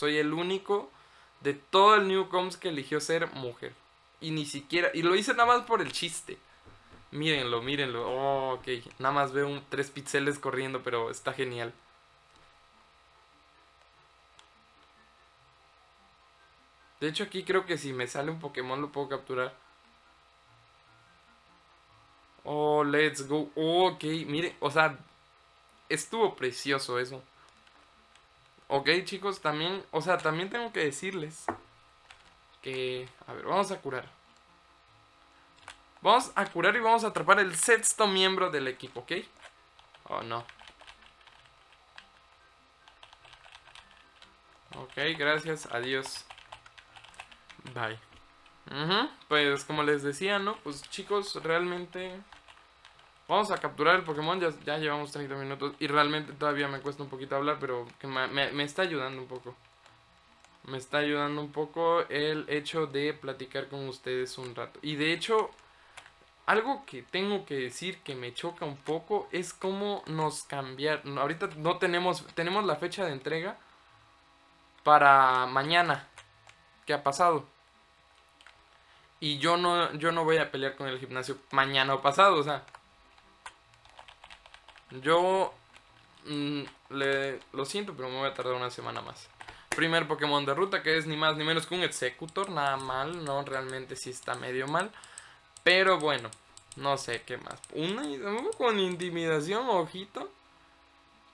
Soy el único de todo el Newcoms que eligió ser mujer. Y ni siquiera. Y lo hice nada más por el chiste. Mírenlo, mírenlo. Oh, ok. Nada más veo un, tres píxeles corriendo, pero está genial. De hecho, aquí creo que si me sale un Pokémon lo puedo capturar. Oh, let's go. Oh, ok, mire, o sea, estuvo precioso eso. Ok, chicos, también, o sea, también tengo que decirles que... A ver, vamos a curar. Vamos a curar y vamos a atrapar el sexto miembro del equipo, ¿ok? Oh, no. Ok, gracias, adiós. Bye. Pues como les decía, ¿no? Pues chicos, realmente... Vamos a capturar el Pokémon, ya, ya, llevamos 30 minutos y realmente todavía me cuesta un poquito hablar, pero que me, me, está ayudando un poco. Me está ayudando un poco el hecho de platicar con ustedes un rato. Y de hecho, algo que tengo que decir que me choca un poco es cómo nos cambiar. Ahorita no tenemos, tenemos la fecha de entrega para mañana, que ha pasado. Y yo no, yo no voy a pelear con el gimnasio mañana o pasado, o sea. Yo mm, le, lo siento, pero me voy a tardar una semana más. Primer Pokémon de ruta, que es ni más ni menos que un Executor, nada mal, no, realmente sí está medio mal. Pero bueno, no sé qué más. Una con intimidación, ojito.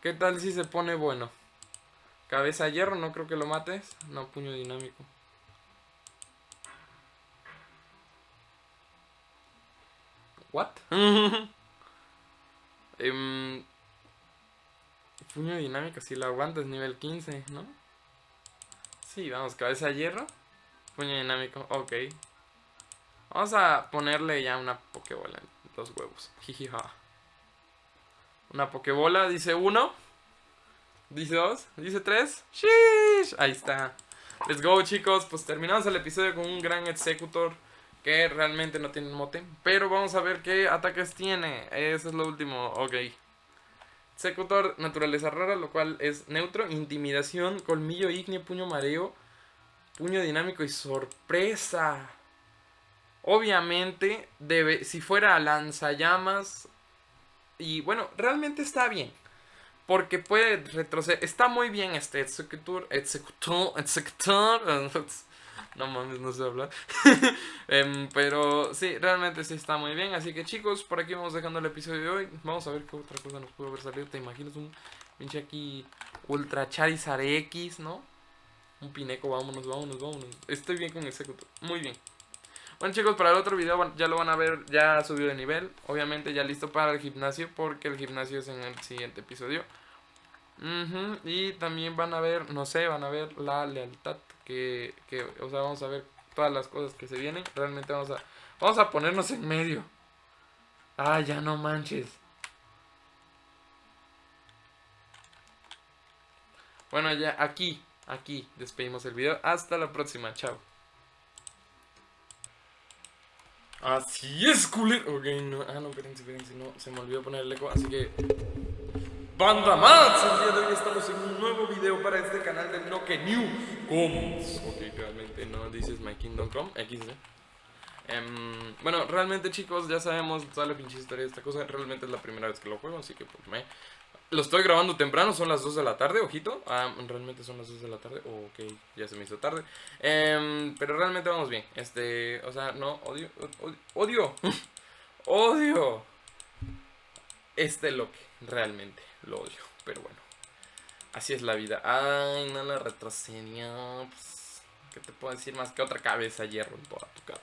¿Qué tal si se pone bueno? Cabeza hierro, no creo que lo mates. No, puño dinámico. ¿What? eh, puño dinámico, si lo aguantas, nivel 15, ¿no? Sí, vamos, cabeza de hierro. Puño dinámico, ok. Vamos a ponerle ya una pokebola en los huevos. Jijija. Una pokebola, dice uno. Dice dos. Dice tres. Shish. Ahí está. Let's go, chicos. Pues terminamos el episodio con un gran executor que realmente no tiene mote. Pero vamos a ver qué ataques tiene. Eso es lo último. Ok. Secutor, naturaleza rara, lo cual es neutro. Intimidación, colmillo ígneo, puño mareo, puño dinámico y sorpresa. Obviamente, debe, si fuera lanzallamas. Y bueno, realmente está bien. Porque puede retroceder. Está muy bien este Executor. Executor. Executor. No mames, no sé hablar. Em, pero sí, realmente sí está muy bien. Así que chicos, por aquí vamos dejando el episodio de hoy. Vamos a ver qué otra cosa nos pudo haber salido. ¿Te imaginas un pinche aquí Ultra Charizard X, no? Un Pineco, vámonos, vámonos, vámonos. Estoy bien con Executor. Muy bien. Bueno chicos, para el otro video ya lo van a ver, ya subió de nivel. Obviamente ya listo para el gimnasio porque el gimnasio es en el siguiente episodio. Y también van a ver, no sé, van a ver la lealtad que, que, o sea, vamos a ver todas las cosas que se vienen. Realmente vamos a, vamos a ponernos en medio. Ah, ya no manches. Bueno, ya aquí, aquí despedimos el video. Hasta la próxima, chao. Así es, culero. Ok, no, ah, no, espérense, espérense, no, se me olvidó poner el eco, así que... Banda más, el día de hoy estamos en un nuevo video para este canal de Noke New Coms. Ok, realmente no dices My Kingdom XD. Em, bueno, realmente chicos, ya sabemos toda la pinche historia de esta cosa. Realmente es la primera vez que lo juego, así que pues me... Lo estoy grabando temprano, son las 2 de la tarde, ojito. Ah, realmente son las 2 de la tarde. ok, ya se me hizo tarde. Em, pero realmente vamos bien. Este, o sea, no, odio, odio, odio este loque, realmente lo odio, pero bueno. Así es la vida. Ay, no la retrocedió. Pues, ¿Qué te puedo decir más que otra cabeza hierro en toda tu cara?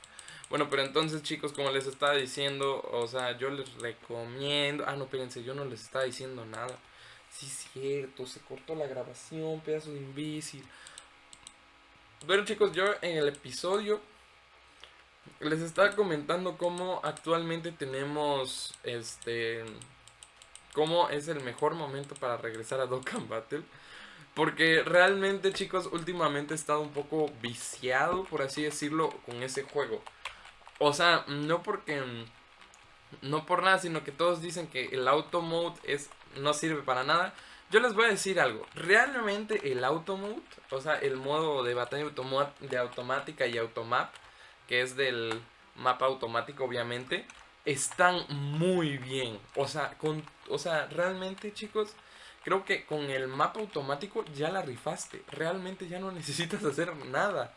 Bueno, pero entonces chicos, como les estaba diciendo, o sea, yo les recomiendo... Ah, no, espérense, yo no les estaba diciendo nada. Sí, cierto, se cortó la grabación, pedazo de imbécil. Bueno chicos, yo en el episodio les estaba comentando cómo actualmente tenemos este cómo es el mejor momento para regresar a Dokkan Battle. Porque realmente, chicos, últimamente he estado un poco viciado, por así decirlo, con ese juego. O sea, no porque... No por nada, sino que todos dicen que el auto mode es, no sirve para nada. yo les voy a decir algo. Realmente el Automode, o sea, el modo de batalla de automática y automap, que es del mapa automático, obviamente, están muy bien. O sea, con, o sea, realmente, chicos, creo que con el mapa automático ya la rifaste. Realmente ya no necesitas hacer nada.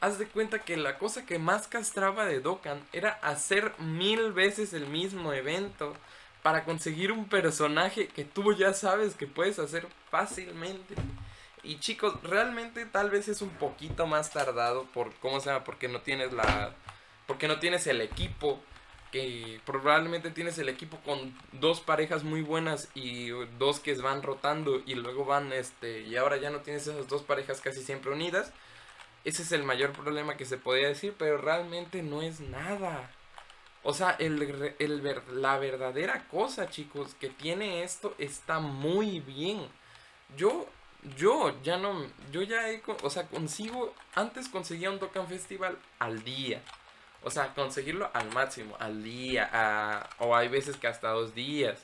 Haz de cuenta que la cosa que más castraba de Dokkan era hacer mil veces el mismo evento para conseguir un personaje que tú ya sabes que puedes hacer fácilmente. Y chicos, realmente tal vez es un poquito más tardado por cómo se llama, porque no tienes la porque no tienes el equipo que probablemente tienes el equipo con dos parejas muy buenas y dos que van rotando y luego van este y ahora ya no tienes esas dos parejas casi siempre unidas. Ese es el mayor problema que se podía decir, pero realmente no es nada. O sea, el, el, la verdadera cosa, chicos, que tiene esto está muy bien. Yo, yo ya no, yo ya he, o sea, consigo, antes conseguía un Dokkan Festival al día. O sea, conseguirlo al máximo, al día, o hay veces que hasta dos días.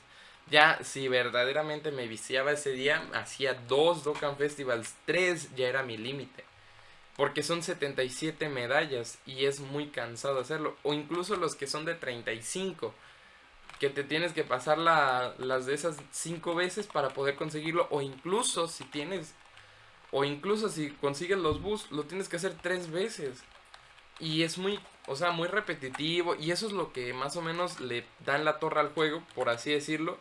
Ya, si verdaderamente me viciaba ese día, hacía dos Dokkan Festivals, tres ya era mi límite. Porque son 77 medallas y es muy cansado hacerlo. O incluso los que son de 35. Que te tienes que pasar las de esas 5 veces para poder conseguirlo. O incluso si tienes... O incluso si consigues los bus, lo tienes que hacer 3 veces. Y es muy, o sea, muy repetitivo. Y eso es lo que más o menos le dan la torre al juego, por así decirlo.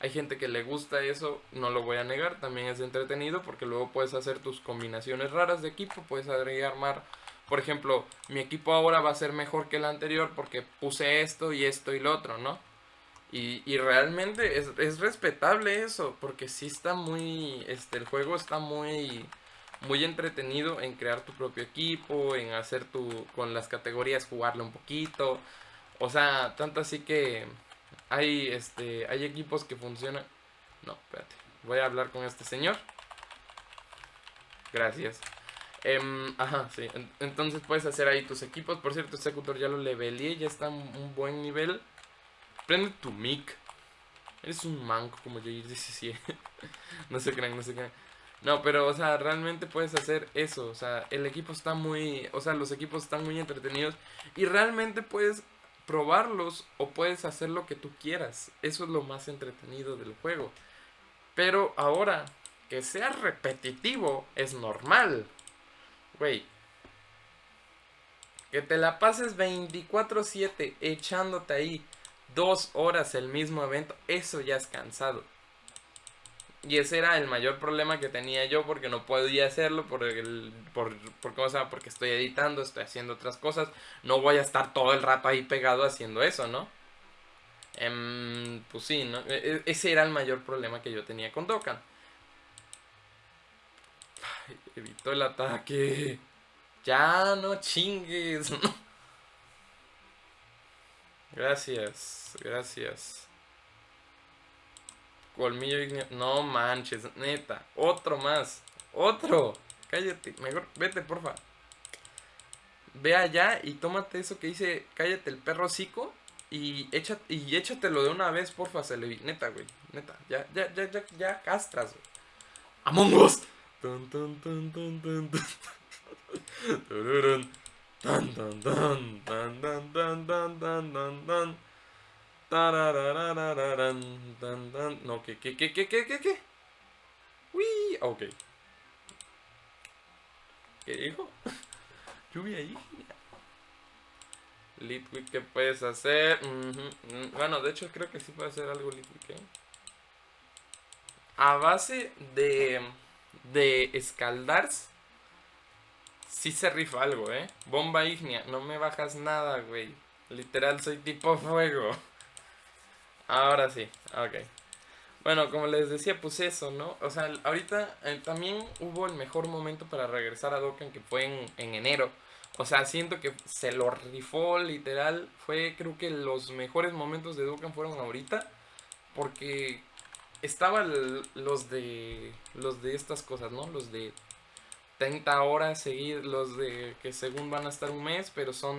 Hay gente que le gusta eso, no lo voy a negar, también es entretenido porque luego puedes hacer tus combinaciones raras de equipo, puedes armar, por ejemplo, mi equipo ahora va a ser mejor que el anterior porque puse esto y esto y lo otro, ¿no? Y, y realmente es, es, respetable eso, porque sí está muy, este, el juego está muy, muy entretenido en crear tu propio equipo, en hacer tu, con las categorías jugarle un poquito, o sea, tanto así que hay, este, hay equipos que funcionan. No, espérate. Voy a hablar con este señor. Gracias. Em, ajá, sí. Entonces puedes hacer ahí tus equipos. Por cierto, Executor ya lo levelé. Ya está un, buen nivel. Prende tu mic. Eres un manco como yo dice sí. no se crean, no se crean. No, pero, o sea, realmente puedes hacer eso. O sea, el equipo está muy. O sea, los equipos están muy entretenidos. Y realmente puedes probarlos o puedes hacer lo que tú quieras. Eso es lo más entretenido del juego. Pero ahora, que sea repetitivo es normal. Güey. Que te la pases 24/7 echándote ahí dos horas el mismo evento, eso ya es cansado. Y ese era el mayor problema que tenía yo porque no podía hacerlo por el por, por cosa, porque estoy editando, estoy haciendo otras cosas, no voy a estar todo el rato ahí pegado haciendo eso, ¿no? Em, pues sí, ¿no? E, e, ese era el mayor problema que yo tenía con Dokkan. evito el ataque. Ya no chingues. gracias, gracias. Colmillo No manches, neta. Otro más. Otro. Cállate. Mejor, vete, porfa. Ve allá y tómate eso que dice cállate el perro cico y, echa, y échatelo de una vez, porfa, se le Neta, güey. Neta. Ya, ya, ya, ya, ya castras, güey. Among Us. Tan, tan, tan, tan, tan, tan. Tan, No, ¿qué, qué, qué, qué, qué, qué, qué? Uy, ok. ¿Qué dijo? Lluvia ahí. Litwick, ¿qué puedes hacer? Bueno, de hecho creo que sí puede hacer algo Litwick, ¿eh? A base de, de escaldarse, sí se rifa algo, ¿eh? Bomba ignia, no me bajas nada, güey. Literal, soy tipo fuego. Ahora sí, ok. Bueno, como les decía, pues eso, ¿no? O sea, ahorita eh, también hubo el mejor momento para regresar a Dokkan que fue en, enero. O sea, siento que se lo rifó literal. Fue, creo que los mejores momentos de Dokkan fueron ahorita. Porque estaban los de los de estas cosas, ¿no? Los de 30 horas seguir, los de que según van a estar un mes, pero son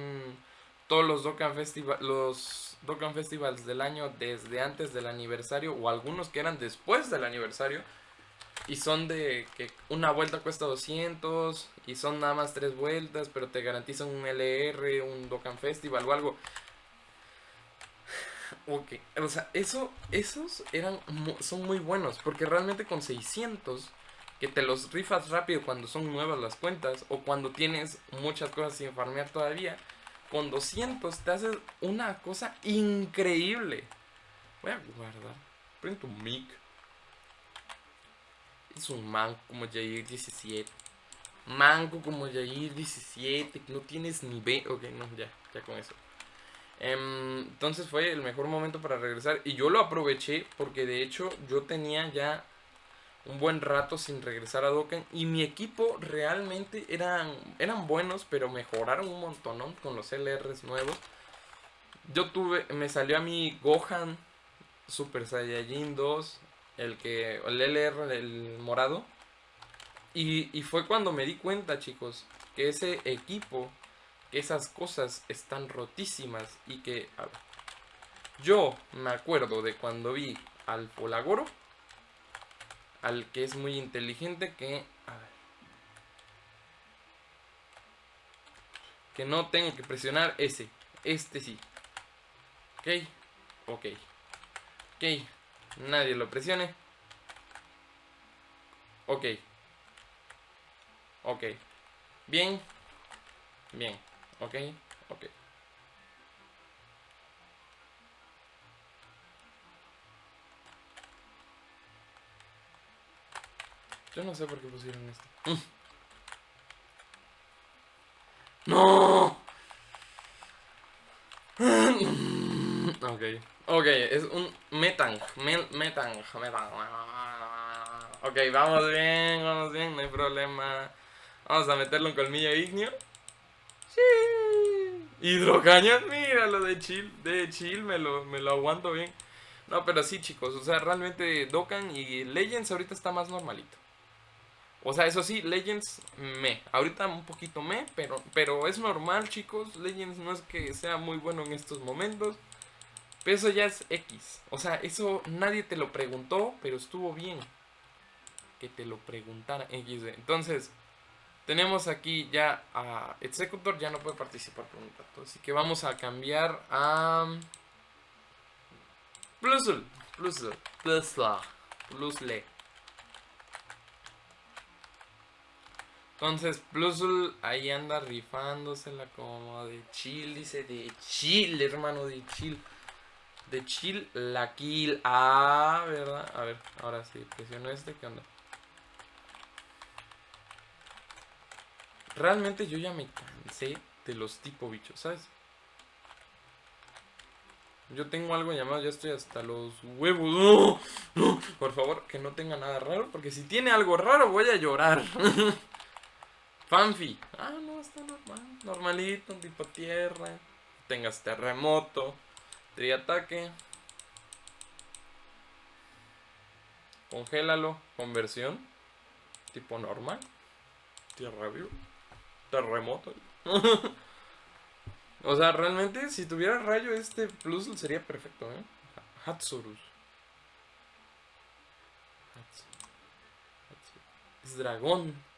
todos los Dokkan Festival, los Dokkan Festivals del año desde antes del aniversario o algunos que eran después del aniversario y son de que una vuelta cuesta 200 y son nada más tres vueltas, pero te garantizan un LR, un Dokkan Festival o algo. Ok, o sea, eso, esos eran, son muy buenos, porque realmente con 600, que te los rifas rápido cuando son nuevas las cuentas, o cuando tienes muchas cosas sin farmear todavía, con 200 te haces una cosa increíble. Voy a guardar, prendo un mic. Es un manco como Jair 17. Manco como Jair 17, no tienes ni B. Ok, no, ya, ya con eso. Em, entonces fue el mejor momento para regresar y yo lo aproveché porque de hecho yo tenía ya un buen rato sin regresar a Dokkan y mi equipo realmente eran, eran buenos pero mejoraron un montón con los LRs nuevos. Yo tuve, me salió a mi Gohan Super Saiyajin 2, el que, el LR, el morado. Y, y fue cuando me di cuenta chicos que ese equipo esas cosas están rotísimas y que... yo me acuerdo de cuando vi al Polagoro, al que es muy inteligente, que... que no tengo que presionar ese. Este sí. Ok. Ok. Ok. Nadie lo presione. Ok. Ok. Bien. Bien. Ok, ok. Yo no sé por qué pusieron esto. Mm. ¡No! ok. Ok, es un metang. metang. Metang. Ok, vamos bien, vamos bien, no hay problema. Vamos a meterle un colmillo ignio. Sí. Hidrocañas, mira lo de chill, de chill, me lo, me lo aguanto bien. No, pero sí, chicos, o sea, realmente Dokkan y Legends ahorita está más normalito. O sea, eso sí, Legends me. Ahorita un poquito me, pero, pero es normal, chicos. Legends no es que sea muy bueno en estos momentos. Pero eso ya es X. O sea, eso nadie te lo preguntó, pero estuvo bien. Que te lo preguntara X. Entonces, tenemos aquí ya a Executor, ya no puede participar por un rato. Así que vamos a cambiar a... Plusle, Plusle, Plusle, Plusle. Entonces, Plusle ahí anda rifándosela como de chill, dice de chill, hermano, de chill. De chill, la kill. Ah, ¿verdad? A ver, ahora sí, presiono este, ¿qué onda? Realmente yo ya me cansé de los tipo bichos, ¿sabes? Yo tengo algo llamado, ya estoy hasta los huevos. ¡No! ¡No! Por favor, que no tenga nada raro, porque si tiene algo raro voy a llorar. Fanfi. Ah, no, está normal. Normalito, tipo tierra. Tengas terremoto. Triataque. Congélalo. Conversión. Tipo normal. Tierra viva terremoto. o sea, realmente, si tuviera rayo, este plus sería perfecto, ¿eh? Hatsurus. Es dragón.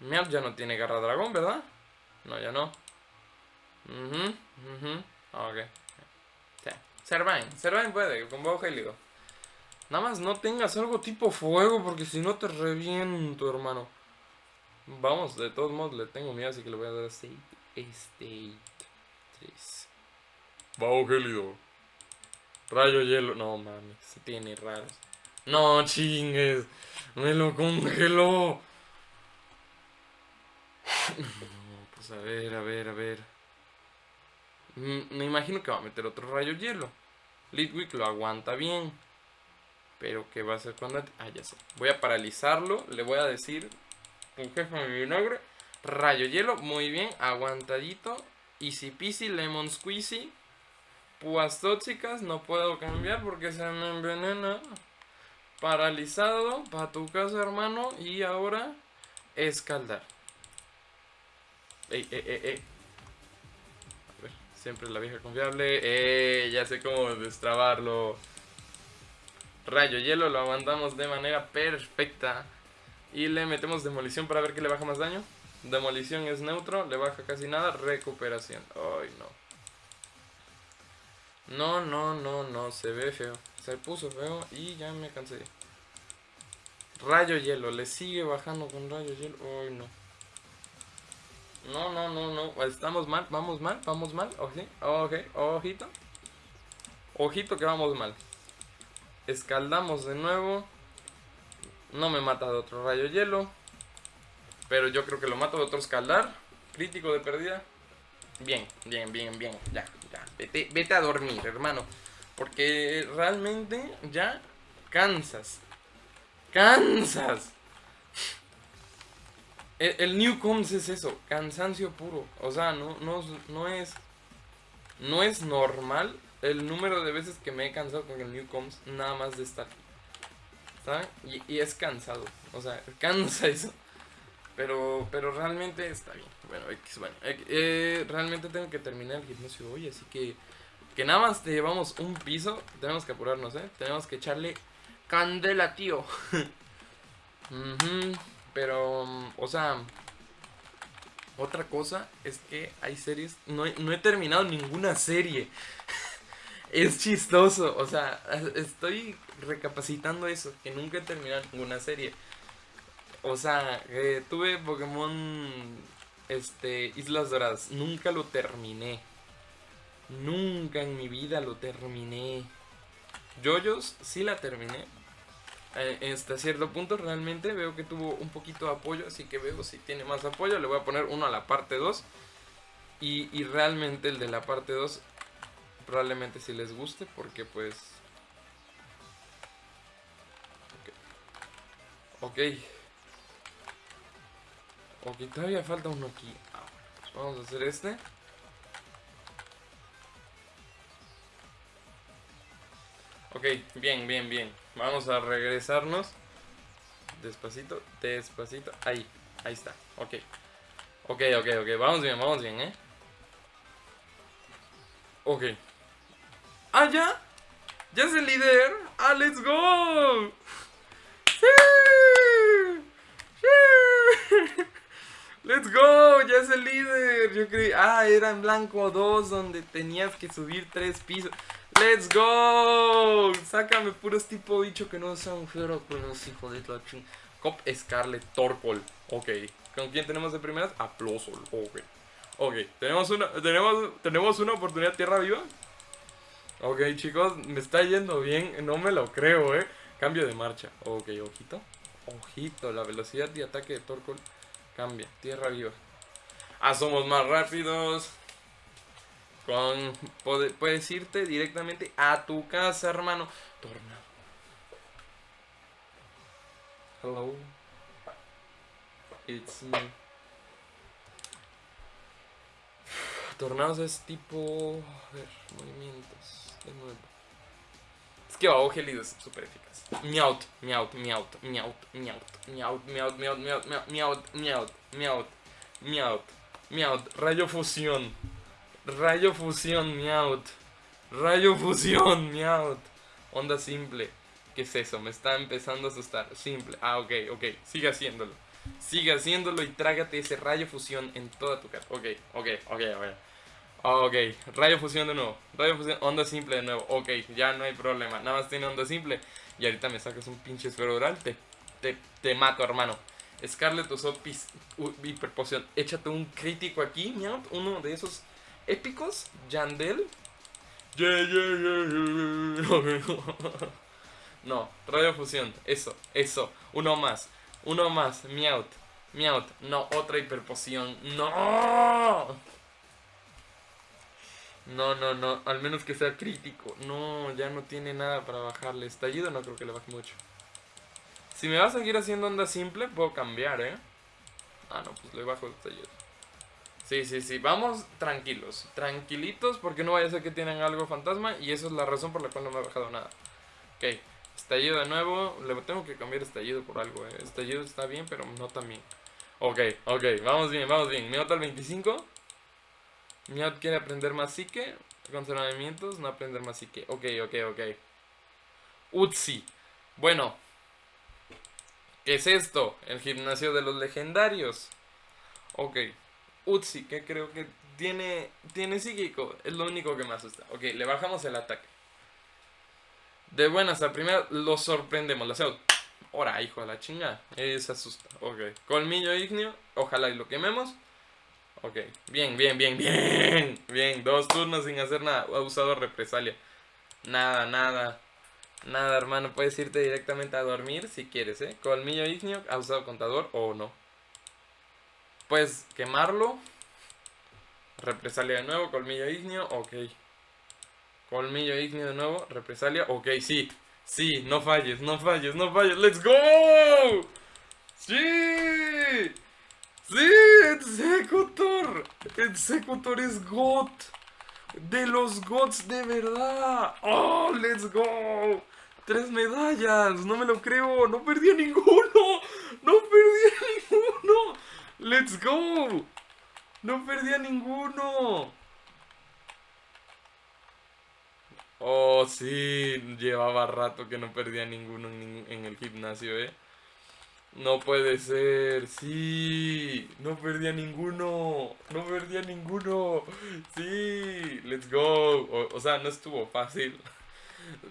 Meow ya no tiene garra dragón, ¿verdad? No, ya no. Mhm, mhm. Ok. Sí. Servine. Servine puede, con bajo gélido. Nada más no tengas algo tipo fuego, porque si no te reviento, hermano. Vamos, de todos modos le tengo miedo, así que le voy a dar State State 3. Bajo gélido. Rayo hielo. No mames, se tiene raros. No chingues. Me lo congeló. No, pues a ver, a ver, a ver. Mm, me imagino que va a meter otro rayo hielo. Litwick lo aguanta bien. Pero ¿qué va a hacer cuando... Ah, ya sé. Voy a paralizarlo. Le voy a decir un jefe de vinagre. Rayo hielo, muy bien, aguantadito. Easy peasy, lemon squeezy. Púas tóxicas, no puedo cambiar porque se me envenena. Paralizado, para tu casa, hermano. Y ahora, escaldar. Ey, ey, ey, ey. A ver, siempre la vieja confiable. Eh, ya sé cómo destrabarlo. Rayo hielo lo aguantamos de manera perfecta. Y le metemos demolición para ver qué le baja más daño. Demolición es neutro, le baja casi nada. Recuperación. Ay, no. No, no, no, no, se ve feo. Se puso feo y ya me cansé. Rayo hielo, le sigue bajando con rayo hielo. Ay, no. No, no, no, no. Estamos mal, vamos mal, vamos mal. Ok, ok, ojito. Ojito que vamos mal. Escaldamos de nuevo. No me mata de otro rayo hielo. Pero yo creo que lo mato de otro escaldar. Crítico de pérdida. Bien, bien, bien, bien. Ya, ya. Vete, vete a dormir, hermano. Porque realmente ya cansas. Cansas. El, el Newcoms es eso, cansancio puro. O sea, no, no, no es. No es normal el número de veces que me he cansado con el Newcoms nada más de estar. Y, es cansado. O sea, cansa eso. Pero, pero realmente está bien. Bueno, bueno eh, realmente tengo que terminar el gimnasio hoy, así que que nada más te llevamos un piso. Tenemos que apurarnos, ¿eh? Tenemos que echarle candela, tío. Pero, o sea, otra cosa es que hay series. No no he terminado ninguna serie. es chistoso. O sea, estoy recapacitando eso. Que nunca he terminado ninguna serie. O sea, eh, tuve Pokémon este, Islas Doradas. Nunca lo terminé. Nunca en mi vida lo terminé. Yoyos sí la terminé. Eh, hasta cierto punto realmente veo que tuvo un poquito de apoyo. Así que veo si tiene más apoyo. Le voy a poner uno a la parte 2. Y, y realmente el de la parte 2 probablemente si les guste. Porque pues... Ok. Ok. Todavía falta uno aquí. Ah, pues vamos a hacer este. Ok, bien, bien, bien. Vamos a regresarnos. Despacito, despacito. Ahí, ahí está. Ok. Ok, ok, ok. Vamos bien, vamos bien, ¿eh? Ok. ¡Ah, ya! ¡Ya es el líder! ¡Ah, let's go! ¡Sí! ¡Sí! ¡Let's go! ¡Ya es el líder! Yo creí... Ah, era en blanco 2 donde tenías que subir 3 pisos. ¡Let's go! Sácame puros tipo bicho que no sean los hijo de la ching. Cop Scarlet Torpol. Ok. ¿Con quién tenemos de primeras? A Plosol. Ok. Ok. ¿Tenemos una, tenemos, ¿Tenemos una oportunidad tierra viva? Ok, chicos. Me está yendo bien. No me lo creo, eh. Cambio de marcha. Ok, ojito. Ojito. La velocidad de ataque de Torpol cambia. Tierra viva. Ah, somos más rápidos. Con, puedes irte directamente a tu casa, hermano. Tornado. Hello. It's me. Tornados es tipo... A ver, movimientos. De nuevo. Es que bajo gélido es súper eficaz. Meowt, meowt, meowt, meowt, meowt, meowt, meowt, meowt, meowt, meowt, meowt, meowt, meowt, meowt, rayo fusión. Rayo fusión, miaut. Rayo fusión, miaut. Onda simple. ¿Qué es eso? Me está empezando a asustar. Simple. Ah, ok, ok. Sigue haciéndolo. Sigue haciéndolo y trágate ese rayo fusión en toda tu cara. Ok, ok, ok, ok. Ok, rayo fusión de nuevo. Rayo fusión, onda simple de nuevo. Ok, ya no hay problema. Nada más tiene onda simple. Y ahorita me sacas un pinche esfero oral. Te, te, te mato, hermano. Scarlet usó hiperpoción. Échate un crítico aquí, miau. Uno de esos épicos, Yandel. no, radio fusión, eso, eso, uno más, uno más, Meowth, Meowth, no, otra hiperpoción, no. No, no, no, al menos que sea crítico. No, ya no tiene nada para bajarle. Estallido no creo que le baje mucho. Si me va a seguir haciendo onda simple, puedo cambiar, ¿eh? Ah, no, pues le bajo el estallido. Sí, sí, sí. Vamos tranquilos. Tranquilitos porque no vaya a ser que tienen algo fantasma. Y esa es la razón por la cual no me ha bajado nada. Ok. Estallido de nuevo. Le tengo que cambiar estallido por algo. Eh. Estallido está bien, pero no tan bien. Ok, ok. Vamos bien, vamos bien. Miot al 25. Miot quiere aprender más psique. Conservamientos. No aprender más psique. Ok, ok, ok. Utsi. Bueno, ¿qué es esto? El gimnasio de los legendarios. Ok, Utsi, que creo que tiene, tiene psíquico, es lo único que me asusta. Ok, le bajamos el ataque. De buenas a primera, lo sorprendemos, hacemos. Ahora, hijo de la chinga, se asusta. Ok, colmillo ignio, ojalá y lo quememos. Ok, bien, bien, bien, bien. Bien, dos turnos sin hacer nada. Ha usado represalia. Nada, nada. Nada, hermano. Puedes irte directamente a dormir si quieres, ¿eh? Colmillo ignio, ha usado contador o no. Puedes quemarlo. Represalia de nuevo, colmillo ignio, ok. Colmillo ignio de nuevo, represalia, ok, sí. Sí, no falles, no falles, no falles. ¡Let's go! ¡Sí! ¡Sí! ¡Executor! ¡Executor es God! ¡De los gods de verdad! ¡Oh, let's go! ¡Tres medallas! ¡No me lo creo! ¡No perdí a ninguno! ¡No perdí a ninguno! ¡Let's go! ¡No perdí a ninguno! Oh, sí, llevaba rato que no perdía ninguno en, el gimnasio, ¿eh? No puede ser, sí, no perdía ninguno, no perdía ninguno, sí, let's go. O, sea, no estuvo fácil.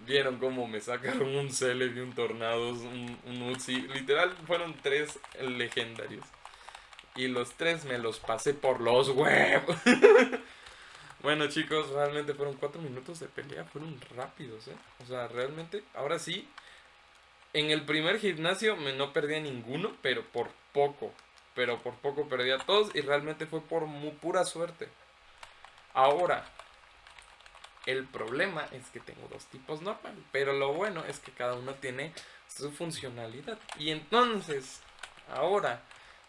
Vieron cómo me sacaron un Cele y un Tornados, un, un Literal, fueron tres legendarios. Y los tres me los pasé por los huevos. Bueno chicos, realmente fueron cuatro minutos de pelea, fueron rápidos, ¿eh? O sea, realmente, ahora sí, en el primer gimnasio me no perdía ninguno, pero por poco. Pero por poco perdía a todos y realmente fue por muy pura suerte. Ahora, el problema es que tengo dos tipos normales, pero lo bueno es que cada uno tiene su funcionalidad. Y entonces, ahora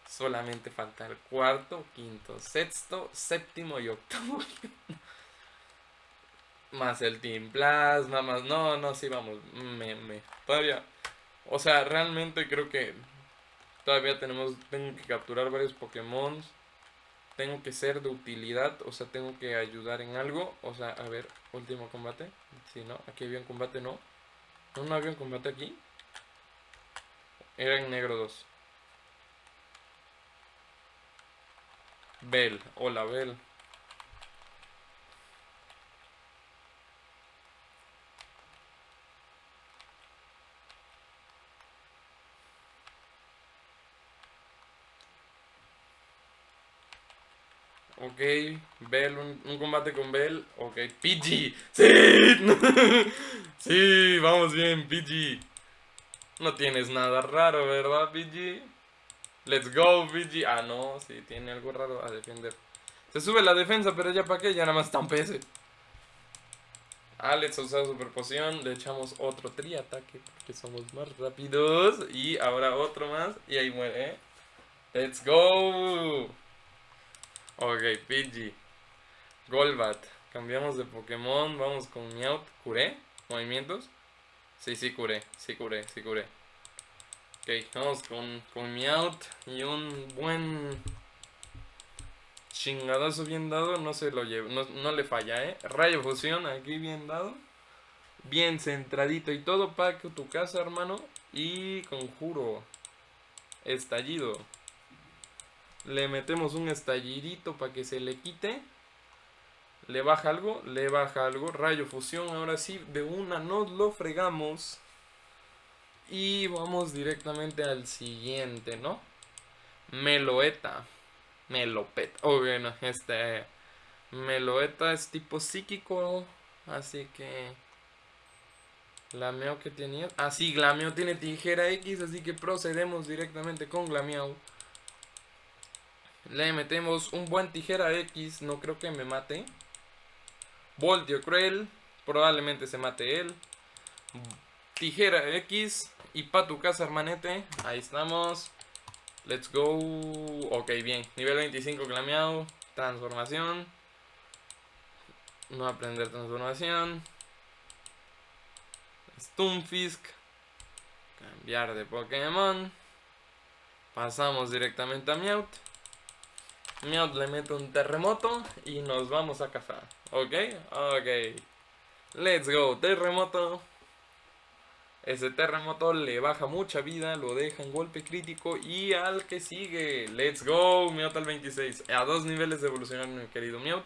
Solamente falta el cuarto, quinto, sexto, séptimo y octavo. más el Team Plasma, más... No, no, sí, vamos. Me, me. Todavía... O sea, realmente creo que todavía tenemos... Tengo que capturar varios Pokémon. Tengo que ser de utilidad. O sea, tengo que ayudar en algo. O sea, a ver, último combate. Si no, aquí había un combate, no. No, no había un combate aquí. Era en negro 2. Bell, hola Bell. Ok, Bell, un, combate con Bell. Ok, PG. ¡Sí! sí, vamos bien, PG. No tienes nada raro, ¿verdad, PG? Let's go, VG. Ah, no, sí, tiene algo raro a defender. Se sube la defensa, pero ya para qué, ya nada más está un PS. Alex usado super poción, le echamos otro tri-ataque porque somos más rápidos. Y ahora otro más, y ahí muere, ¿eh? Let's go. Ok, PG. Golbat. Cambiamos de Pokémon, vamos con Meowth. ¿Curé? ¿Movimientos? Sí, sí curé, sí curé, sí curé. Ok, vamos con, con Meowth y un buen chingadazo bien dado, no se lo lleva, no, le falla, eh. Rayo fusión aquí bien dado. Bien centradito y todo para que tu casa, hermano. Y conjuro. Estallido. Le metemos un estallidito para que se le quite. Le baja algo, le baja algo. Rayo fusión, ahora sí, de una nos lo fregamos. Y vamos directamente al siguiente, ¿no? Meloeta. Melopeta. Oh, bueno, este... Meloeta es tipo psíquico. Así que... Glameo que tenía. Ah, sí, Glameo tiene tijera X. Así que procedemos directamente con Glameo. Le metemos un buen tijera X. No creo que me mate. Voltio Cruel. Probablemente se mate él. Tijera X. Y para tu casa, hermanete. Ahí estamos. Let's go. Ok, bien. Nivel 25 clameado. Transformación. No aprender transformación. Stunfisk. Cambiar de Pokémon. Pasamos directamente a Meowth. Meowth le mete un terremoto y nos vamos a cazar. ¿Ok? Ok. Let's go. Terremoto. Ese terremoto le baja mucha vida, lo deja en golpe crítico y al que sigue. Let's go, Meowth al 26. A dos niveles de evolucionar, mi querido Meowth.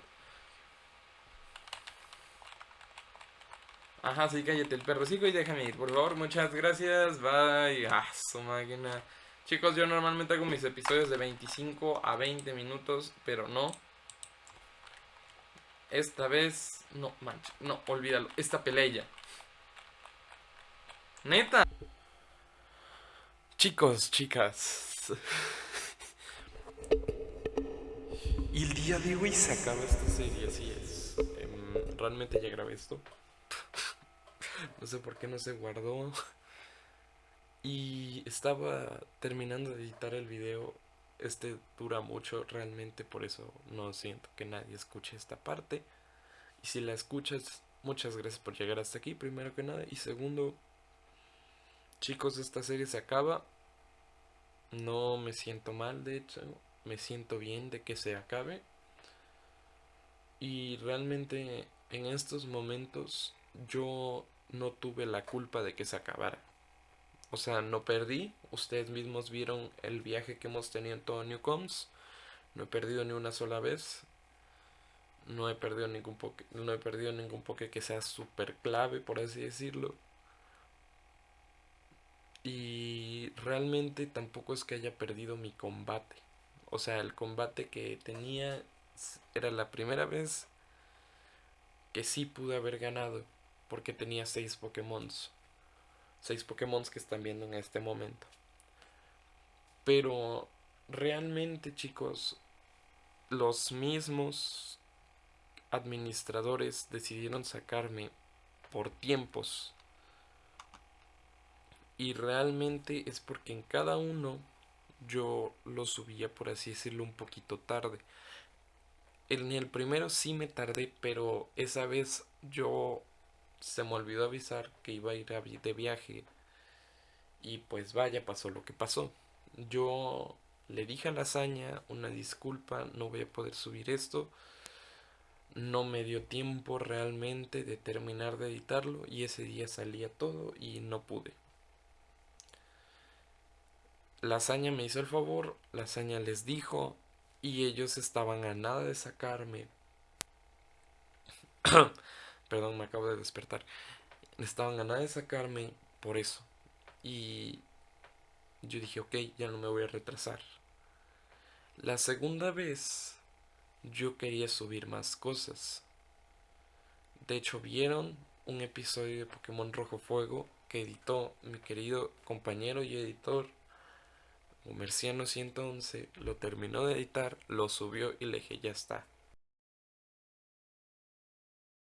Ajá, sí, cállate el perrocico y déjame ir, por favor. Muchas gracias. Bye. Ah, su máquina. Chicos, yo normalmente hago mis episodios de 25 a 20 minutos, pero no. Esta vez, no, mancha, no, olvídalo. Esta pelea Neta. Chicos, chicas. Y el día de hoy se acaba esta serie, así es. Em, realmente ya grabé esto. no sé por qué no se guardó. Y estaba terminando de editar el video. Este dura mucho realmente, por eso no siento que nadie escuche esta parte. Y si la escuchas, muchas gracias por llegar hasta aquí, primero que nada. Y segundo, Chicos, esta serie se acaba. No me siento mal, de hecho. Me siento bien de que se acabe. Y realmente en estos momentos yo no tuve la culpa de que se acabara. O sea, no perdí. Ustedes mismos vieron el viaje que hemos tenido en todo Newcoms. No he perdido ni una sola vez. No he perdido ningún poke, no he perdido ningún poke que sea súper clave, por así decirlo. Y realmente tampoco es que haya perdido mi combate. O sea, el combate que tenía era la primera vez que sí pude haber ganado. Porque tenía seis Pokémon. Seis Pokémon que están viendo en este momento. Pero realmente chicos, los mismos administradores decidieron sacarme por tiempos y realmente es porque en cada uno yo lo subía, por así decirlo, un poquito tarde. En el primero sí me tardé, pero esa vez yo se me olvidó avisar que iba a ir de viaje. Y pues vaya, pasó lo que pasó. Yo le dije a la hazaña una disculpa, no voy a poder subir esto. No me dio tiempo realmente de terminar de editarlo y ese día salía todo y no pude. La me hizo el favor, la les dijo y ellos estaban a nada de sacarme. Perdón, me acabo de despertar. Estaban a nada de sacarme por eso. Y yo dije, ok, ya no me voy a retrasar. La segunda vez yo quería subir más cosas. De hecho, vieron un episodio de Pokémon Rojo Fuego que editó mi querido compañero y editor Comerciano 111 lo terminó de editar, lo subió y le dije ya está.